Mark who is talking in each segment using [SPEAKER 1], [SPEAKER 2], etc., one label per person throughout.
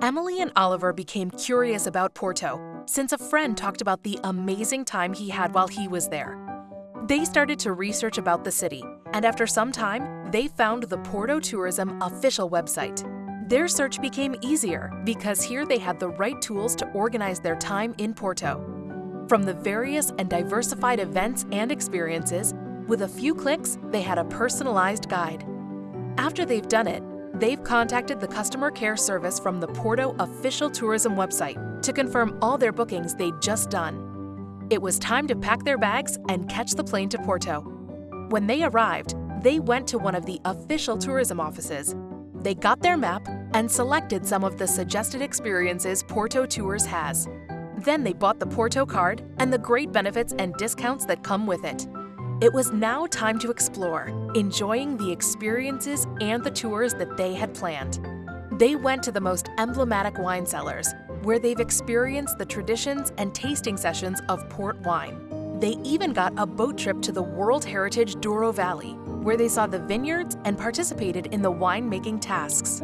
[SPEAKER 1] Emily and Oliver became curious about Porto since a friend talked about the amazing time he had while he was there. They started to research about the city, and after some time, they found the Porto Tourism official website. Their search became easier because here they had the right tools to organize their time in Porto. From the various and diversified events and experiences, with a few clicks, they had a personalized guide. After they've done it, they've contacted the customer care service from the Porto official tourism website to confirm all their bookings they'd just done. It was time to pack their bags and catch the plane to Porto. When they arrived, they went to one of the official tourism offices. They got their map and selected some of the suggested experiences Porto Tours has. Then they bought the Porto card and the great benefits and discounts that come with it. It was now time to explore, enjoying the experiences and the tours that they had planned. They went to the most emblematic wine cellars, where they've experienced the traditions and tasting sessions of port wine. They even got a boat trip to the World Heritage Douro Valley, where they saw the vineyards and participated in the winemaking tasks.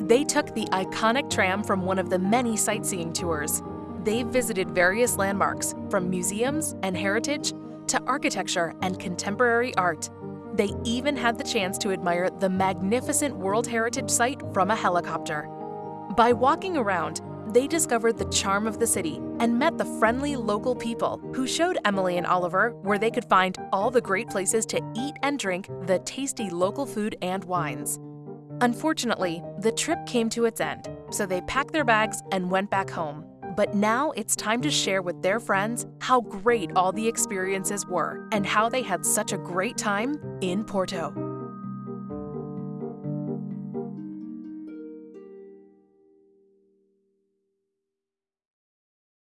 [SPEAKER 1] They took the iconic tram from one of the many sightseeing tours. They've visited various landmarks, from museums and heritage to architecture and contemporary art. They even had the chance to admire the magnificent World Heritage Site from a helicopter. By walking around, they discovered the charm of the city and met the friendly local people who showed Emily and Oliver where they could find all the great places to eat and drink the tasty local food and wines. Unfortunately, the trip came to its end, so they packed their bags and went back home. But now it's time to share with their friends how great all the experiences were and how they had such a great time in Porto.